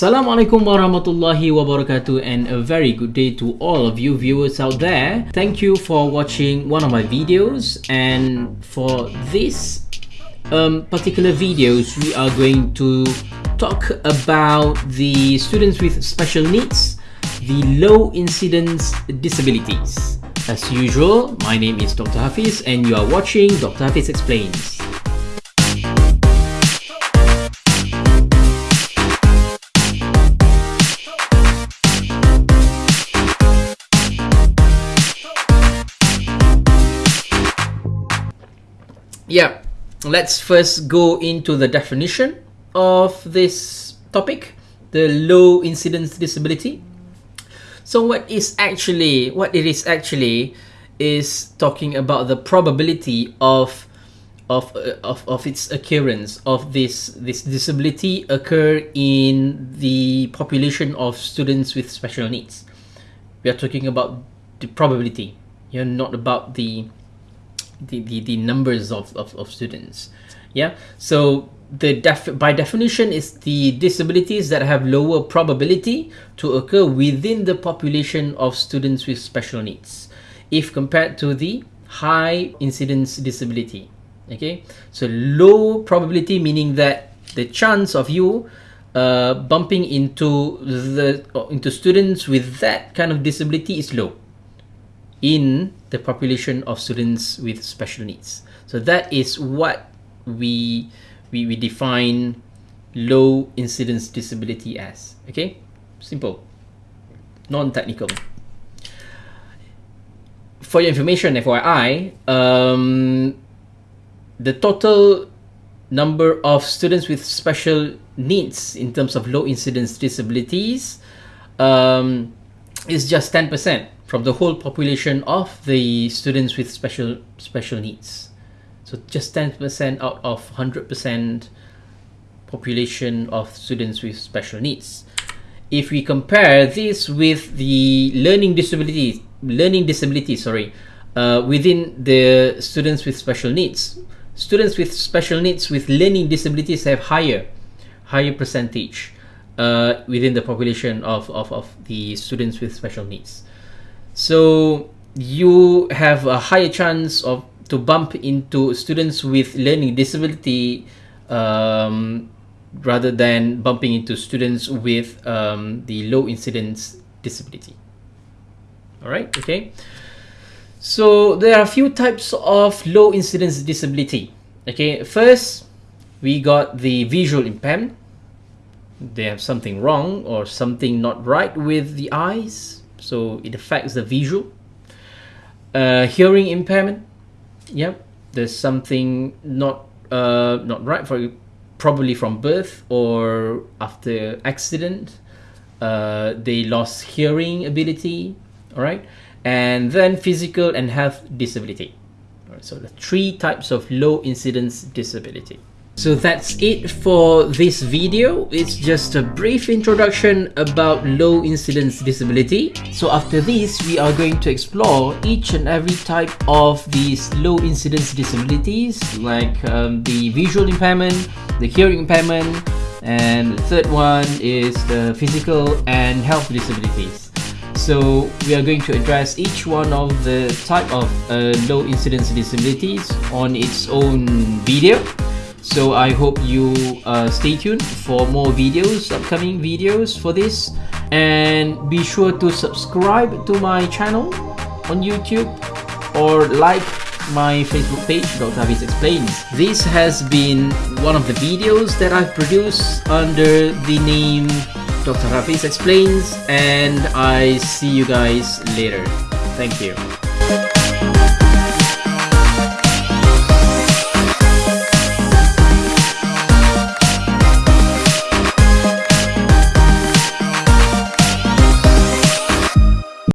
Assalamualaikum warahmatullahi wabarakatuh and a very good day to all of you viewers out there. Thank you for watching one of my videos and for this um, particular videos we are going to talk about the students with special needs, the low incidence disabilities. As usual, my name is Dr. Hafiz and you are watching Dr. Hafiz Explains. Yeah, let's first go into the definition of this topic, the low incidence disability. So what is actually, what it is actually is talking about the probability of of, uh, of, of its occurrence of this this disability occur in the population of students with special needs. We are talking about the probability. You're not about the the, the, the numbers of, of, of students. Yeah? So the def by definition is the disabilities that have lower probability to occur within the population of students with special needs if compared to the high incidence disability. Okay? So low probability meaning that the chance of you uh, bumping into the into students with that kind of disability is low in the population of students with special needs. So that is what we we, we define low incidence disability as. Okay, simple, non-technical. For your information, FYI, um, the total number of students with special needs in terms of low incidence disabilities um, is just 10% from the whole population of the students with special special needs. So just 10% out of 100% population of students with special needs. If we compare this with the learning disability, learning disability, sorry, uh, within the students with special needs, students with special needs with learning disabilities have higher, higher percentage uh, within the population of, of, of the students with special needs. So you have a higher chance of to bump into students with learning disability um, rather than bumping into students with um, the low incidence disability. All right, okay. So there are a few types of low incidence disability. Okay, first we got the visual impairment. They have something wrong or something not right with the eyes so it affects the visual. Uh, hearing impairment, yep, there's something not uh, not right for probably from birth or after accident. Uh, they lost hearing ability, all right, and then physical and health disability. All right, so the three types of low incidence disability. So that's it for this video. It's just a brief introduction about low incidence disability. So after this, we are going to explore each and every type of these low incidence disabilities like um, the visual impairment, the hearing impairment, and the third one is the physical and health disabilities. So we are going to address each one of the type of uh, low incidence disabilities on its own video. So I hope you uh, stay tuned for more videos, upcoming videos for this. And be sure to subscribe to my channel on YouTube or like my Facebook page, Dr. Hafiz Explains. This has been one of the videos that I've produced under the name Dr. Hafiz Explains and I see you guys later. Thank you.